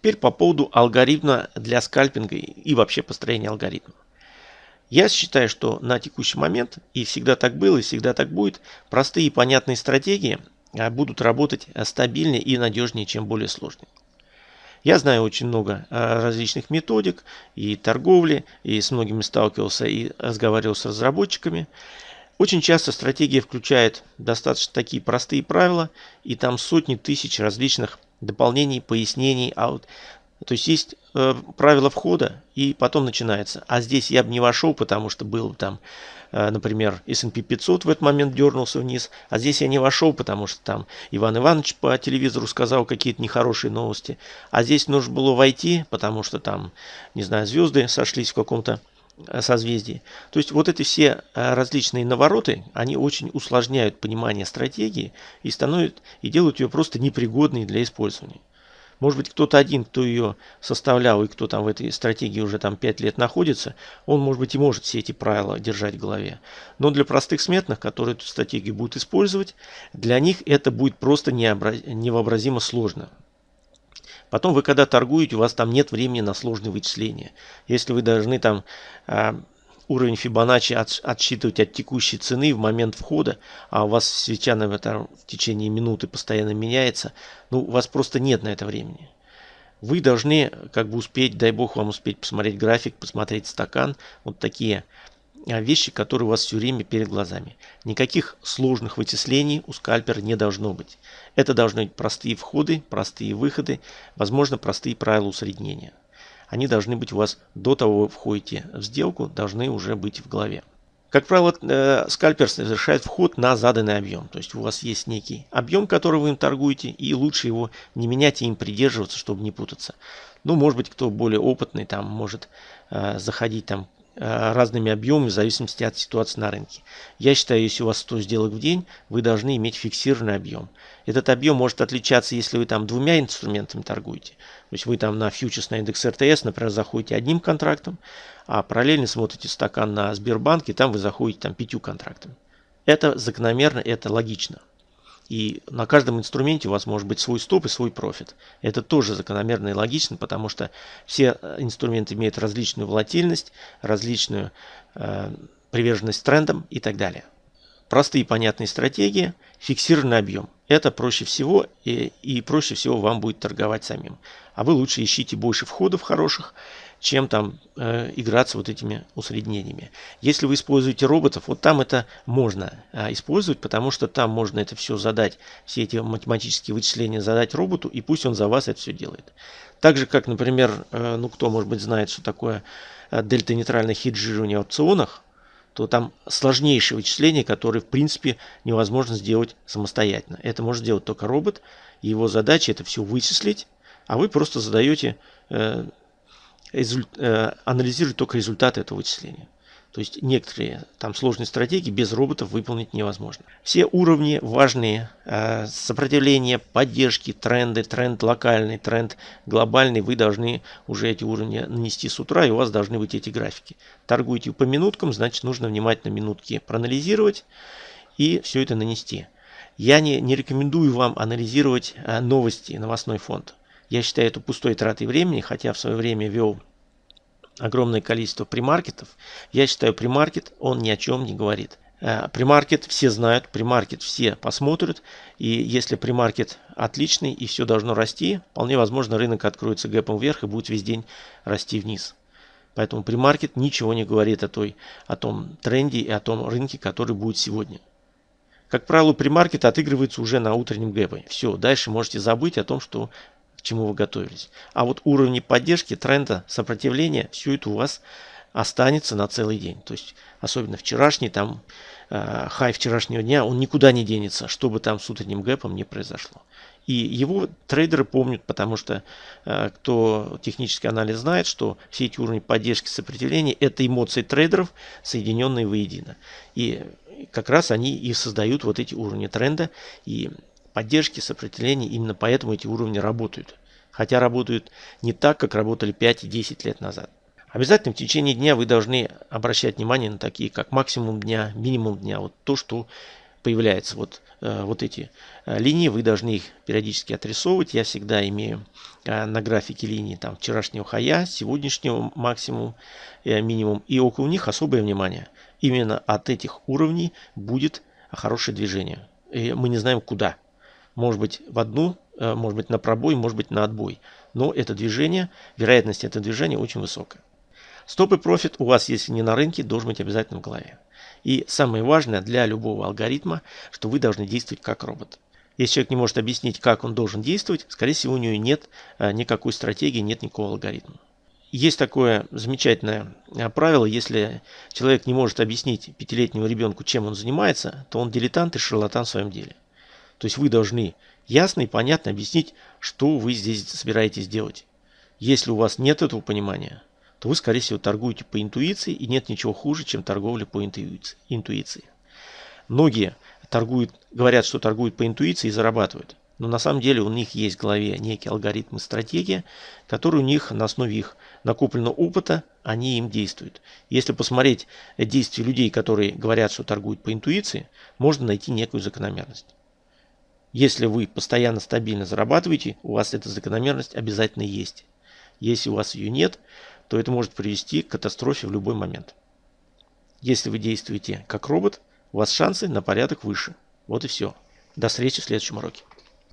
Теперь по поводу алгоритма для скальпинга и вообще построения алгоритма. Я считаю, что на текущий момент, и всегда так было, и всегда так будет, простые и понятные стратегии а, будут работать а, стабильнее и надежнее, чем более сложные. Я знаю очень много а, различных методик и торговли, и с многими сталкивался и разговаривал с разработчиками. Очень часто стратегия включает достаточно такие простые правила, и там сотни тысяч различных дополнений, пояснений. А вот, то есть есть э, правила входа, и потом начинается. А здесь я бы не вошел, потому что был там, э, например, S&P 500 в этот момент дернулся вниз. А здесь я не вошел, потому что там Иван Иванович по телевизору сказал какие-то нехорошие новости. А здесь нужно было войти, потому что там, не знаю, звезды сошлись в каком-то созвездии. То есть вот эти все э, различные навороты, они очень усложняют понимание стратегии и становят и делают ее просто непригодной для использования. Может быть, кто-то один, кто ее составлял и кто там в этой стратегии уже там 5 лет находится, он, может быть, и может все эти правила держать в голове. Но для простых смертных, которые эту стратегию будут использовать, для них это будет просто невообразимо сложно. Потом вы когда торгуете, у вас там нет времени на сложные вычисления. Если вы должны там а, уровень Фибоначчи от, отсчитывать от текущей цены в момент входа, а у вас свеча на этом в течение минуты постоянно меняется, ну, у вас просто нет на это времени. Вы должны как бы успеть, дай бог вам успеть посмотреть график, посмотреть стакан, вот такие вещи, которые у вас все время перед глазами. Никаких сложных вычислений у скальпера не должно быть. Это должны быть простые входы, простые выходы, возможно, простые правила усреднения они должны быть у вас до того, как входите в сделку, должны уже быть в голове. Как правило, э, скальпер совершает вход на заданный объем. То есть у вас есть некий объем, который вы им торгуете, и лучше его не менять и им придерживаться, чтобы не путаться. Ну, может быть, кто более опытный, там может э, заходить там разными объемами в зависимости от ситуации на рынке. Я считаю, если у вас 100 сделок в день, вы должны иметь фиксированный объем. Этот объем может отличаться, если вы там двумя инструментами торгуете. То есть вы там на фьючерс на индекс РТС, например, заходите одним контрактом, а параллельно смотрите стакан на Сбербанке, там вы заходите там пятью контрактами. Это закономерно, это логично. И на каждом инструменте у вас может быть свой стоп и свой профит. Это тоже закономерно и логично, потому что все э, инструменты имеют различную волатильность, различную э, приверженность трендам и так далее. Простые понятные стратегии, фиксированный объем. Это проще всего и, и проще всего вам будет торговать самим. А вы лучше ищите больше входов хороших, чем там э, играться вот этими усреднениями. Если вы используете роботов, вот там это можно э, использовать, потому что там можно это все задать, все эти математические вычисления задать роботу, и пусть он за вас это все делает. Так же, как, например, э, ну кто, может быть, знает, что такое э, дельта-нейтральное хеджирование в опционах, то там сложнейшие вычисления, которые, в принципе, невозможно сделать самостоятельно. Это может сделать только робот, и его задача это все вычислить, а вы просто задаете э, анализирует только результаты этого вычисления. То есть некоторые там сложные стратегии без роботов выполнить невозможно. Все уровни важные, э, сопротивление, поддержки, тренды, тренд локальный, тренд глобальный, вы должны уже эти уровни нанести с утра, и у вас должны быть эти графики. Торгуете по минуткам, значит нужно внимательно минутки проанализировать и все это нанести. Я не, не рекомендую вам анализировать э, новости, новостной фонд. Я считаю это пустой тратой времени, хотя в свое время вел огромное количество примаркетов. Я считаю, примаркет, он ни о чем не говорит. Э, примаркет все знают, примаркет все посмотрят. И если примаркет отличный и все должно расти, вполне возможно рынок откроется гэпом вверх и будет весь день расти вниз. Поэтому примаркет ничего не говорит о, той, о том тренде и о том рынке, который будет сегодня. Как правило, примаркет отыгрывается уже на утреннем гэпе. Все, дальше можете забыть о том, что к чему вы готовились. А вот уровни поддержки, тренда, сопротивления, все это у вас останется на целый день. То есть, особенно вчерашний, там, э, хай вчерашнего дня, он никуда не денется, что бы там с утренним гэпом не произошло. И его трейдеры помнят, потому что э, кто технический анализ знает, что все эти уровни поддержки сопротивления – это эмоции трейдеров, соединенные воедино. И как раз они и создают вот эти уровни тренда. И поддержки, сопротивления, именно поэтому эти уровни работают. Хотя работают не так, как работали 5 и 10 лет назад. Обязательно в течение дня вы должны обращать внимание на такие, как максимум дня, минимум дня. Вот то, что появляются вот, э, вот эти э, линии, вы должны их периодически отрисовывать. Я всегда имею э, на графике линии там вчерашнего хая, сегодняшнего максимум, минимум. И около них особое внимание. Именно от этих уровней будет хорошее движение. И мы не знаем куда. Может быть в одну, может быть на пробой, может быть на отбой. Но это движение, вероятность этого движения очень высокая. Стоп и профит у вас, если не на рынке, должен быть обязательно в голове. И самое важное для любого алгоритма, что вы должны действовать как робот. Если человек не может объяснить, как он должен действовать, скорее всего, у него нет а, никакой стратегии, нет никакого алгоритма. Есть такое замечательное а, правило, если человек не может объяснить пятилетнему ребенку, чем он занимается, то он дилетант и шарлатан в своем деле. То есть вы должны ясно и понятно объяснить, что вы здесь собираетесь делать. Если у вас нет этого понимания, то вы, скорее всего, торгуете по интуиции, и нет ничего хуже, чем торговля по интуиции. Многие торгуют, говорят, что торгуют по интуиции и зарабатывают. Но на самом деле у них есть в голове некий алгоритм и стратегия, которые у них на основе их накопленного опыта, они им действуют. Если посмотреть действия людей, которые говорят, что торгуют по интуиции, можно найти некую закономерность. Если вы постоянно стабильно зарабатываете, у вас эта закономерность обязательно есть. Если у вас ее нет, то это может привести к катастрофе в любой момент. Если вы действуете как робот, у вас шансы на порядок выше. Вот и все. До встречи в следующем уроке.